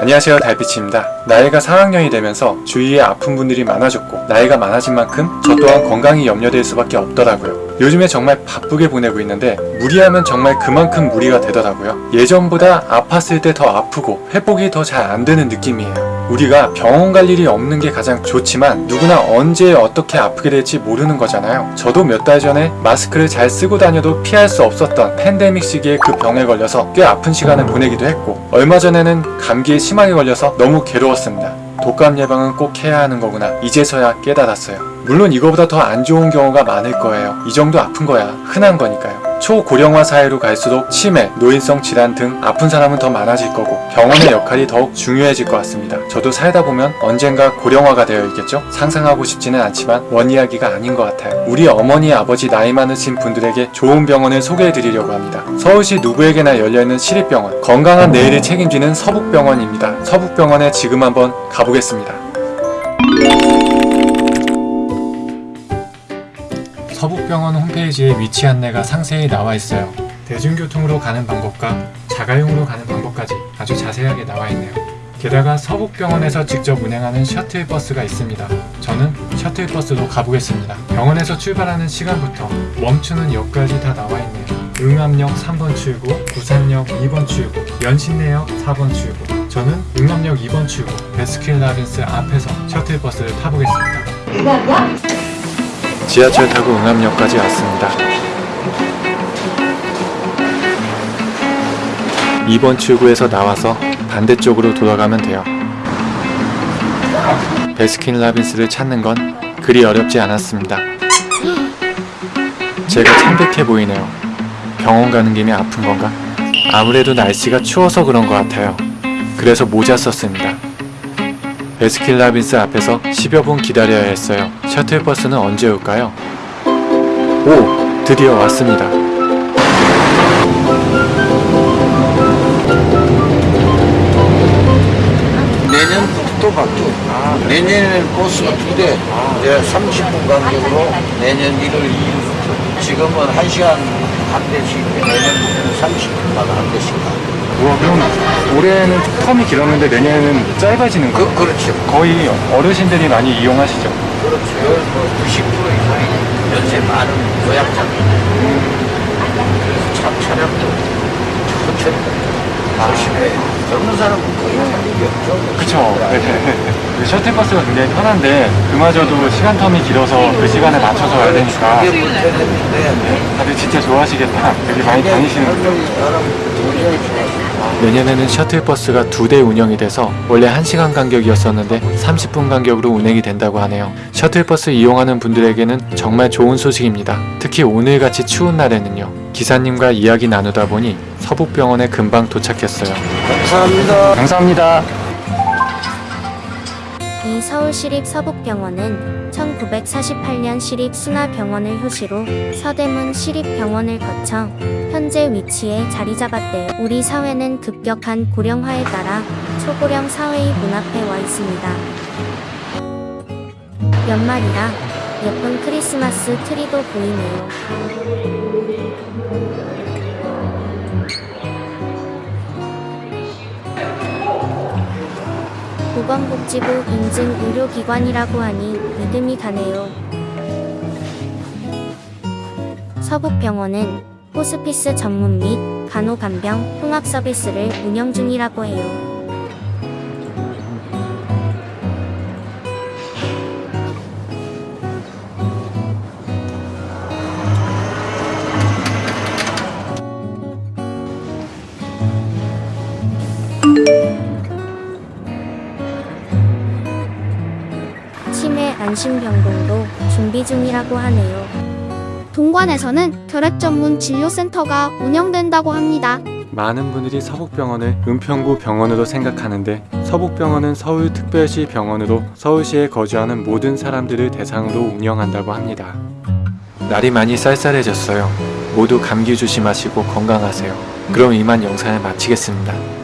안녕하세요 달빛입니다. 나이가 4학년이 되면서 주위에 아픈 분들이 많아졌고 나이가 많아진 만큼 저 또한 건강이 염려될 수밖에 없더라고요. 요즘에 정말 바쁘게 보내고 있는데 무리하면 정말 그만큼 무리가 되더라고요. 예전보다 아팠을 때 더 아프고 회복이 더 잘 안 되는 느낌이에요. 우리가 병원 갈 일이 없는 게 가장 좋지만 누구나 언제 어떻게 아프게 될지 모르는 거잖아요. 저도 몇 달 전에 마스크를 잘 쓰고 다녀도 피할 수 없었던 팬데믹 시기에 그 병에 걸려서 꽤 아픈 시간을 보내기도 했고 얼마 전에는 감기에 심하게 걸려서 너무 괴로웠습니다. 독감 예방은 꼭 해야 하는 거구나 이제서야 깨달았어요. 물론 이거보다 더 안 좋은 경우가 많을 거예요. 이 정도 아픈 거야 흔한 거니까요. 초고령화 사회로 갈수록 치매, 노인성 질환 등 아픈 사람은 더 많아질 거고 병원의 역할이 더욱 중요해질 것 같습니다. 저도 살다 보면 언젠가 고령화가 되어 있겠죠? 상상하고 싶지는 않지만 원 이야기가 아닌 것 같아요. 우리 어머니, 아버지 나이 많으신 분들에게 좋은 병원을 소개해 드리려고 합니다. 서울시 누구에게나 열려있는 시립병원 건강한 내일을 책임지는 서북병원입니다. 서북병원에 지금 한번 가보겠습니다. 서북병원 홈페이지에 위치 안내가 상세히 나와 있어요. 대중교통으로 가는 방법과 자가용으로 가는 방법까지 아주 자세하게 나와 있네요. 게다가 서북병원에서 직접 운행하는 셔틀버스가 있습니다. 저는 셔틀버스로 가보겠습니다. 병원에서 출발하는 시간부터 멈추는 역까지 다 나와 있네요. 응암역 3번 출구, 부산역 2번 출구, 연신내역 4번 출구. 저는 응암역 2번 출구, 베스킨라빈스 앞에서 셔틀버스를 타보겠습니다. 지하철 타고 응암역까지 왔습니다. 2번 출구에서 나와서 반대쪽으로 돌아가면 돼요. 베스킨 라빈스를 찾는 건 그리 어렵지 않았습니다. 제가 창백해 보이네요. 병원 가는 김에 아픈 건가? 아무래도 날씨가 추워서 그런 것 같아요. 그래서 모자 썼습니다. 베스킨라빈스 앞에서 10여 분 기다려야 했어요. 셔틀버스는 언제 올까요? 오! 드디어 왔습니다. 내년부터 바뀌어. 내년에는 버스가 두 대, 이제 30분 간격으로 내년 1월 2일부터. 지금은 1시간 한 대씩, 내년부터는 30분마다 한 대씩 가. 우와, 그럼 올해는 텀이 길었는데 내년에는 짧아지는 그, 그렇죠. 거의 어르신들이 많이 이용하시죠? 그렇죠. 뭐 90% 이상이 연세 많은 고약자입니다. 그래서 참 차량도 천천히 조심해. 젊은 사람은 거의 할 일이 없죠. 그쵸. 그 셔틀버스가 굉장히 편한데 그마저도 시간 텀이 길어서 그 시간에 맞춰서 와야 되니까 그게 문제인데 다들 진짜 좋아하시겠다. 되게 많이 다니시는 사람 좋아요. 내년에는 셔틀버스가 두 대 운영이 돼서 원래 1시간 간격이었었는데 30분 간격으로 운행이 된다고 하네요. 셔틀버스 이용하는 분들에게는 정말 좋은 소식입니다. 특히 오늘같이 추운 날에는요. 기사님과 이야기 나누다 보니 서북병원에 금방 도착했어요. 감사합니다. 감사합니다. 이 서울시립 서북병원은 1948년 시립순화병원을 효시로 서대문 시립병원을 거쳐 현재 위치에 자리 잡았대요. 우리 사회는 급격한 고령화에 따라 초고령 사회의 문 앞에 와 있습니다. 연말이라 예쁜 크리스마스 트리도 보이네요. 보건복지부 인증 의료기관이라고 하니 믿음이 가네요. 서북병원은 호스피스 전문 및 간호간병 통합 서비스를 운영 중이라고 해요. 안심병동도 준비 중이라고 하네요. 동관에서는 결핵 전문 진료센터가 운영된다고 합니다. 많은 분들이 서북병원을 은평구 병원으로 생각하는데 서북병원은 서울특별시 병원으로 서울시에 거주하는 모든 사람들을 대상으로 운영한다고 합니다. 날이 많이 쌀쌀해졌어요. 모두 감기 조심하시고 건강하세요. 그럼 이만 영상을 마치겠습니다.